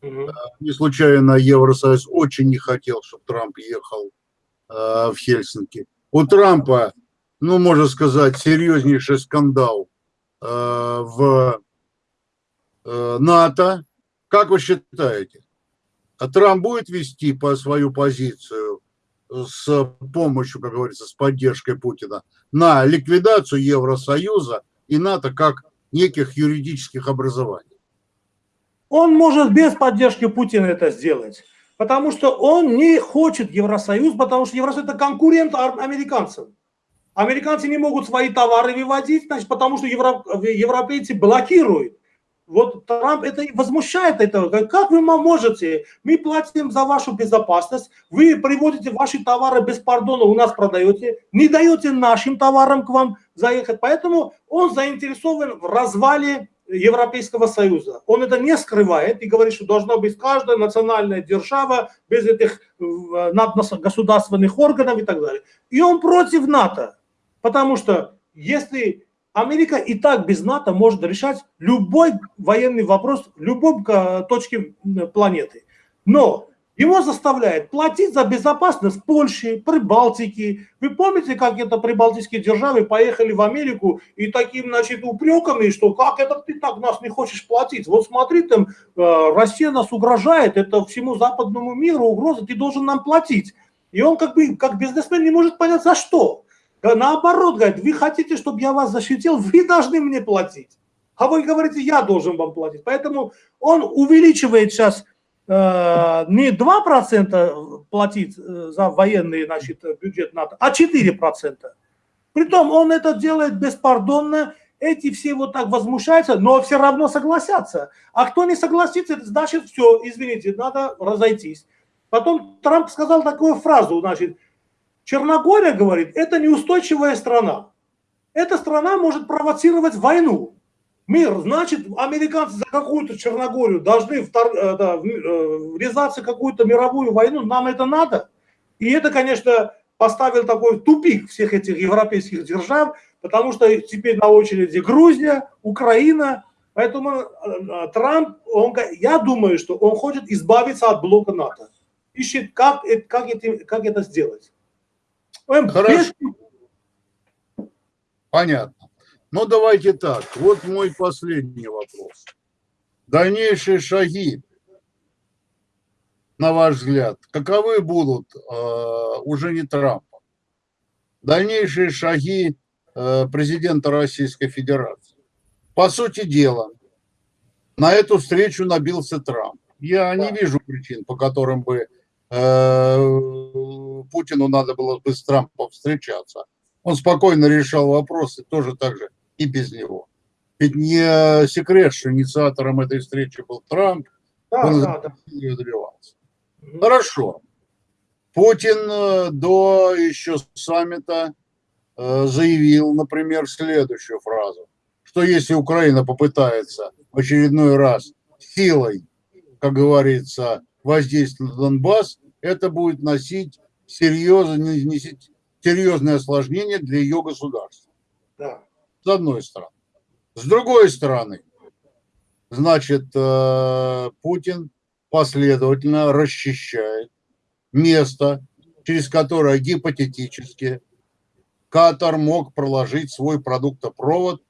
Угу. Не случайно Евросоюз очень не хотел, чтобы Трамп ехал э, в Хельсинки. У Трампа, ну, можно сказать, серьезнейший скандал в НАТО. Как вы считаете, а Трамп будет вести по свою позицию с помощью, как говорится, с поддержкой Путина на ликвидацию Евросоюза и НАТО как неких юридических образований. Он может без поддержки Путина это сделать, потому что он не хочет Евросоюз, потому что Евросоюз это конкурент американцам. Американцы не могут свои товары выводить, значит, потому что европейцы блокируют. Вот Трамп это возмущает это. Как вы можете? Мы платим за вашу безопасность, вы приводите ваши товары без пардона, у нас продаете, не даете нашим товарам к вам заехать. Поэтому он заинтересован в развале Европейского Союза. Он это не скрывает и говорит, что должна быть каждая национальная держава без этих надгосударственных органов и так далее. И он против НАТО, потому что если Америка и так без НАТО может решать любой военный вопрос в любом точке планеты. Но его заставляет платить за безопасность Польши, Прибалтики. Вы помните, как это прибалтийские державы поехали в Америку и таким, значит, упреками, что как это ты так нас не хочешь платить? Вот смотри, там э, Россия нас угрожает, это всему западному миру угроза, ты должен нам платить. И он как бы, как бизнесмен не может понять, за что. Наоборот, говорит, вы хотите, чтобы я вас защитил, вы должны мне платить. А вы говорите, я должен вам платить. Поэтому он увеличивает сейчас Э, не 2% платить э, за военный значит, бюджет НАТО, а 4%. Притом он это делает беспардонно, эти все вот так возмущаются, но все равно согласятся. А кто не согласится, значит все, извините, надо разойтись. Потом Трамп сказал такую фразу, значит, Черногория, говорит, это неустойчивая страна. Эта страна может провоцировать войну. Мир, значит, американцы за какую-то Черногорию должны втор, э, да, э, врезаться в какую-то мировую войну, нам это надо. И это, конечно, поставил такой тупик всех этих европейских держав, потому что теперь на очереди Грузия, Украина, поэтому э, Трамп, он, я думаю, что он хочет избавиться от блока НАТО. Ищет, как, как, это, как это сделать. Хорошо. Без... Понятно. Ну, давайте так. Вот мой последний вопрос. Дальнейшие шаги, на ваш взгляд, каковы будут э, уже не Трампа? Дальнейшие шаги э, президента Российской Федерации. По сути дела, на эту встречу набился Трамп. Я не вижу причин, по которым бы Путину надо было бы с Трампом встречаться. Он спокойно решал вопросы, тоже так же и без него. Ведь не секрет, что инициатором этой встречи был Трамп, да, он да, да. ее добивался. Хорошо. Путин э, до еще саммита э, заявил, например, следующую фразу, что если Украина попытается в очередной раз силой, как говорится, воздействовать на Донбасс, это будет носить серьезное, носить серьезное осложнение для ее государства. Да с одной стороны. С другой стороны, значит, э, Путин последовательно расчищает место, через которое гипотетически Катар мог проложить свой продуктопровод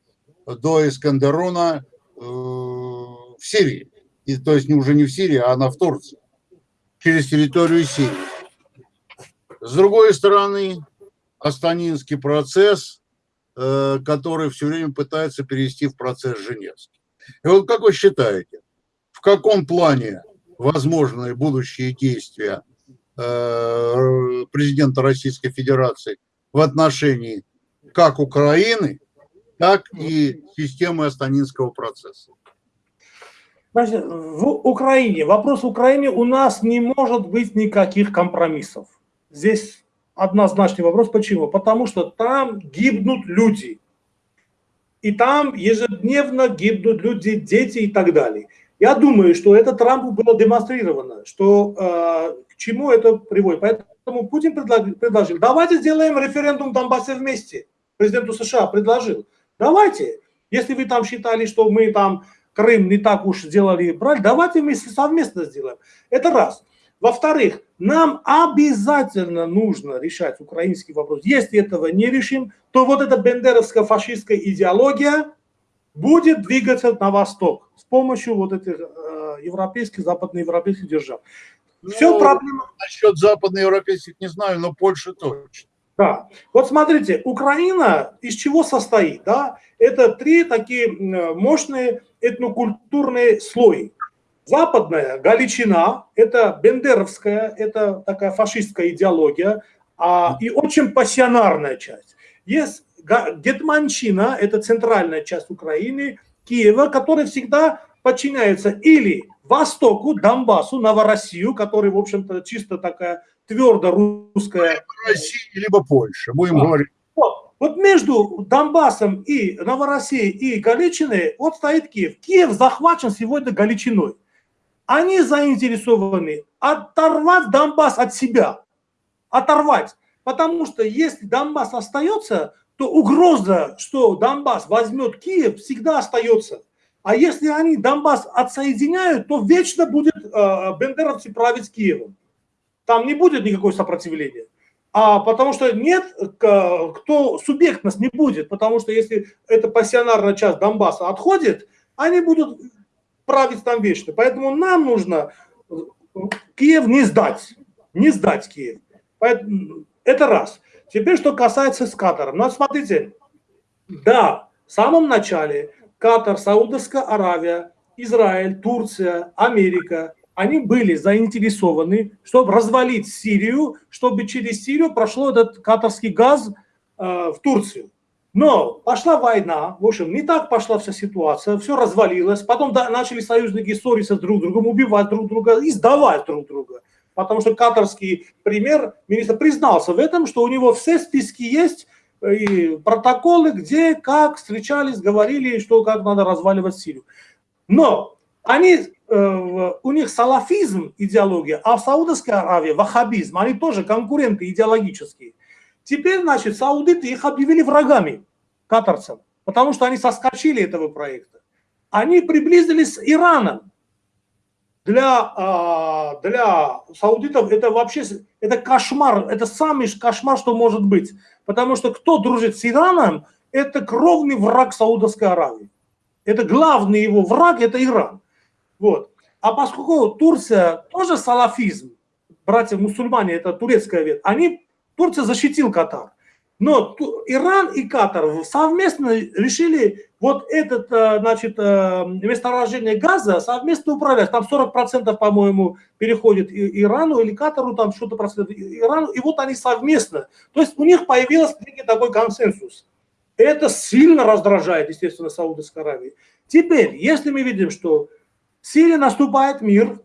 до Искандеруна э, в Сирии. И, то есть уже не в Сирии, а она в Турции, через территорию Сирии. С другой стороны, Астанинский процесс Э, который все время пытается перевести в процесс Женевский. И вот как вы считаете, в каком плане возможны будущие действия э, президента Российской Федерации в отношении как Украины, так и системы Астанинского процесса? Значит, в Украине, вопрос Украине, у нас не может быть никаких компромиссов. Здесь однозначный вопрос. Почему? Потому что там гибнут люди. И там ежедневно гибнут люди, дети и так далее. Я думаю, что это Трампу было демонстрировано, что э, к чему это приводит. Поэтому Путин предложил, предложил, давайте сделаем референдум в Донбассе вместе. Президенту США предложил, давайте, если вы там считали, что мы там Крым не так уж сделали брать, давайте мы совместно сделаем. Это раз. Во-вторых, нам обязательно нужно решать украинский вопрос. Если этого не решим, то вот эта бендеровская фашистская идеология будет двигаться на восток с помощью вот этих э, европейских, западноевропейских держав. Ну, Все проблема. Насчет западноевропейских не знаю, но Польша точно. Да. Вот смотрите, Украина из чего состоит? Да? Это три такие мощные этнокультурные слои. Западная Галичина – это бендеровская, это такая фашистская идеология, а, и очень пассионарная часть. Есть Гетманщина – это центральная часть Украины, Киева, которая всегда подчиняется или Востоку, Донбассу, Новороссию, который, в общем-то, чисто такая твердо русская. Россия, либо Польша, будем да. говорить. Вот. Между Донбассом и Новороссией и Галичиной вот стоит Киев. Киев захвачен сегодня Галичиной. Они заинтересованы оторвать Донбасс от себя. Оторвать. Потому что если Донбасс остается, то угроза, что Донбасс возьмет Киев, всегда остается. А если они Донбасс отсоединяют, то вечно будет э, бендеровцы править Киевом. Там не будет никакого сопротивления. А потому что нет, кто субъектность не будет, потому что если эта пассионарная часть Донбасса отходит, они будут править там вечно. Поэтому нам нужно Киев не сдать, не сдать Киев. Поэтому, это раз. Теперь, что касается с Катаром. Ну, смотрите, да, в самом начале Катар, Саудовская Аравия, Израиль, Турция, Америка, они были заинтересованы, чтобы развалить Сирию, чтобы через Сирию прошло этот катарский газ э, в Турцию. Но пошла война, в общем, не так пошла вся ситуация, все развалилось, потом да, начали союзники ссориться друг с другом, убивать друг друга и сдавать друг друга. Потому что катарский пример, министр признался в этом, что у него все списки есть, и протоколы, где, как встречались, говорили, что как надо разваливать Сирию. Но они, э, у них салафизм идеология, а в Саудовской Аравии ваххабизм, они тоже конкуренты идеологические. Теперь, значит, саудиты их объявили врагами, катарцам, потому что они соскочили этого проекта. Они приблизились с Ираном. Для, а, для саудитов это вообще это кошмар, это самый кошмар, что может быть. Потому что кто дружит с Ираном, это кровный враг Саудовской Аравии. Это главный его враг, это Иран. Вот. А поскольку Турция тоже салафизм, братья-мусульмане, это турецкая ветвь, они, Турция защитил Катар. Но Иран и Катар совместно решили вот этот, э, значит, э, месторождение газа совместно управлять. Там 40%, по-моему, переходит Ирану или Катару, там что-то процентов Ирану. И вот они совместно. То есть у них появился некий такой консенсус. Это сильно раздражает, естественно, Саудовской Аравии. Теперь, если мы видим, что в Сирии наступает мир,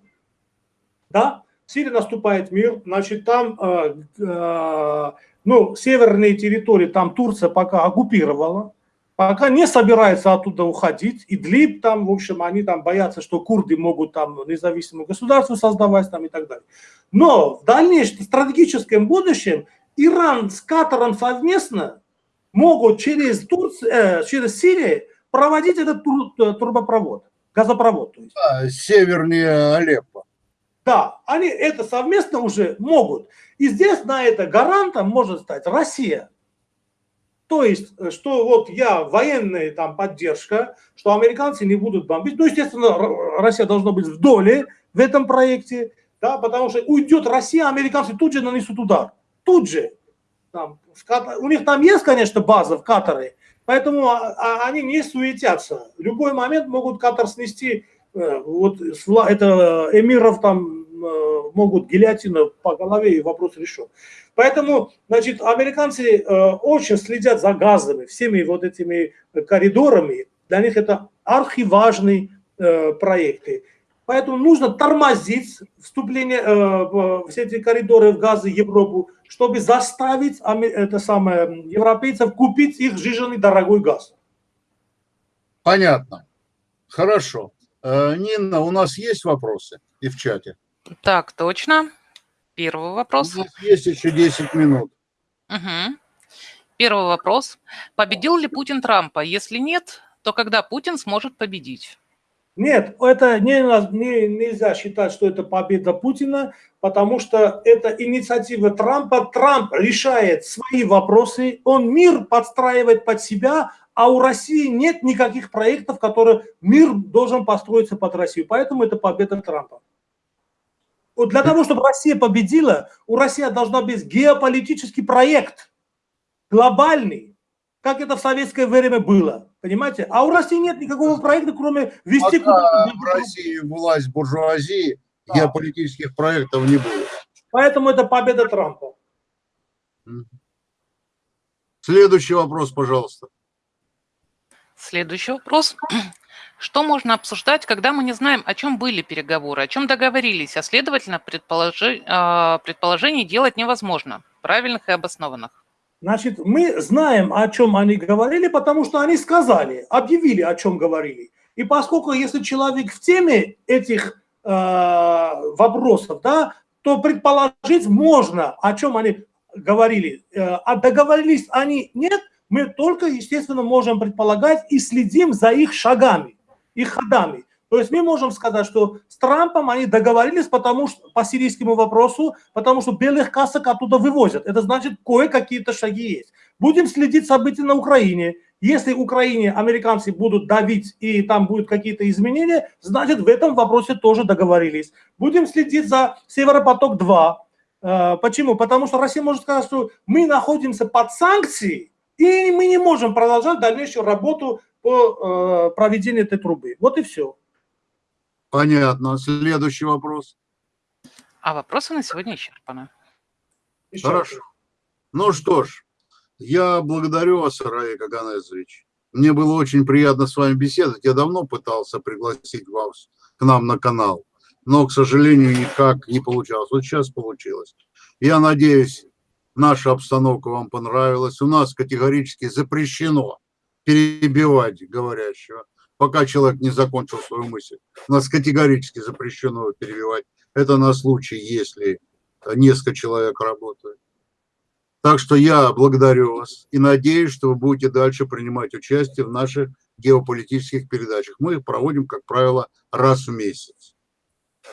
да, в Сирии наступает мир, значит, там э, э, ну, северные территории там Турция пока оккупировала, пока не собирается оттуда уходить. Идлиб там, в общем, они там боятся, что курды могут там независимое государство создавать там и так далее. Но в дальнейшем стратегическом будущем Иран с Катаром совместно могут через, Турцию, э, через Сирию проводить этот тур, э, трубопровод, газопровод. То есть. Да, севернее Алеппо. Да, они это совместно уже могут. И здесь на это гарантом может стать Россия. То есть, э, что вот я военная там поддержка, что американцы не будут бомбить. Ну, естественно, Россия должна быть в доле в этом проекте, да, потому что уйдет Россия, американцы тут же нанесут удар. Тут же. Там, у них там есть, конечно, база в Катаре, поэтому а, а, они не суетятся. В любой момент могут Катар снести Э, вот это э, эмиров там э, могут гильотина по голове и вопрос решен. Поэтому, значит, американцы очень следят за газами, всеми вот этими коридорами. Для них это архиважные проекты. Поэтому нужно тормозить вступление в все эти коридоры в газы Европу, чтобы заставить это самое, европейцев купить их жизненный дорогой газ. Понятно. Хорошо. Э, Нина, у нас есть вопросы и в чате? Так, точно. Первый вопрос. У нас есть еще 10 минут. Угу. Первый вопрос. Победил ли Путин Трампа? Если нет, то когда Путин сможет победить? Нет, это не, не, нельзя считать, что это победа Путина, потому что это инициатива Трампа. Трамп решает свои вопросы, он мир подстраивает под себя, а у России нет никаких проектов, которые мир должен построиться под Россию. Поэтому это победа Трампа. Вот для того, чтобы Россия победила, у России должна быть геополитический проект, глобальный, как это в советское время было. Понимаете? А у России нет никакого проекта, кроме вести... Пока в России власть буржуазии, да. геополитических проектов не будет. Поэтому это победа Трампа. Следующий вопрос, пожалуйста. Следующий вопрос. [clears throat] Что можно обсуждать, когда мы не знаем, о чем были переговоры, о чем договорились, а следовательно, предположи, а, предположений делать невозможно, правильных и обоснованных? Значит, мы знаем, о чем они говорили, потому что они сказали, объявили, о чем говорили. И поскольку если человек в теме этих э, вопросов, да, то предположить можно, о чем они говорили. Э, а договорились они нет, мы только, естественно, можем предполагать и следим за их шагами, их ходами. То есть мы можем сказать, что с Трампом они договорились потому что, по сирийскому вопросу, потому что белых касок оттуда вывозят. Это значит, кое-какие-то шаги есть. Будем следить события на Украине. Если Украине американцы будут давить и там будут какие-то изменения, значит, в этом вопросе тоже договорились. Будем следить за Северопоток-2. Э, почему? Потому что Россия может сказать, что мы находимся под санкцией, и мы не можем продолжать дальнейшую работу по э, проведению этой трубы. Вот и все. Понятно. Следующий вопрос. А вопросы на сегодня исчерпаны. Еще Хорошо. Раз. Ну что ж, я благодарю вас, Раи Каганезович. Мне было очень приятно с вами беседовать. Я давно пытался пригласить вас к нам на канал, но, к сожалению, никак не получалось. Вот сейчас получилось. Я надеюсь, наша обстановка вам понравилась. У нас категорически запрещено перебивать говорящего пока человек не закончил свою мысль. У нас категорически запрещено его перебивать. Это на случай, если несколько человек работают. Так что я благодарю вас и надеюсь, что вы будете дальше принимать участие в наших геополитических передачах. Мы их проводим, как правило, раз в месяц.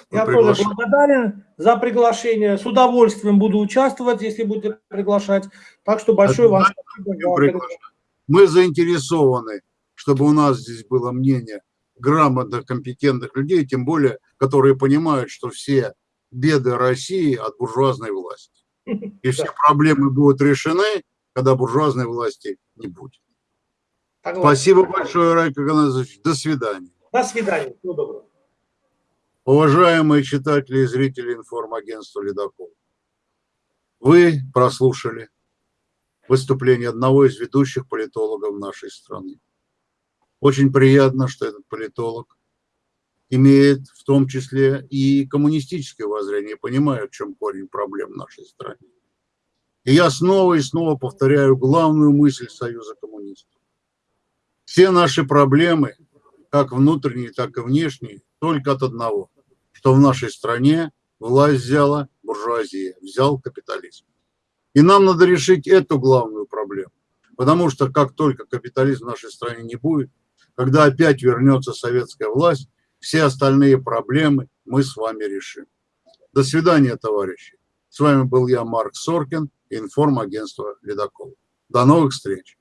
Я тоже благодарен за приглашение. С удовольствием буду участвовать, если будете приглашать. Так что большое вам спасибо. Мы заинтересованы чтобы у нас здесь было мнение грамотных, компетентных людей, тем более, которые понимают, что все беды России от буржуазной власти. [laughs] И все проблемы будут решены, когда буржуазной власти не будет. Спасибо большое, Райка Ганазович. До свидания. До свидания. Всего доброго. Уважаемые читатели и зрители информагентства «Ледокол», вы прослушали выступление одного из ведущих политологов нашей страны. Очень приятно, что этот политолог имеет в том числе и коммунистическое воззрение, понимает, в чем корень проблем в нашей стране. И я снова и снова повторяю главную мысль Союза коммунистов. Все наши проблемы, как внутренние, так и внешние, только от одного, что в нашей стране власть взяла буржуазия, взял капитализм. И нам надо решить эту главную проблему. Потому что как только капитализм в нашей стране не будет, когда опять вернется советская власть, все остальные проблемы мы с вами решим. До свидания, товарищи. С вами был я, Марк Соркин, информагентство «Ледокол». До новых встреч.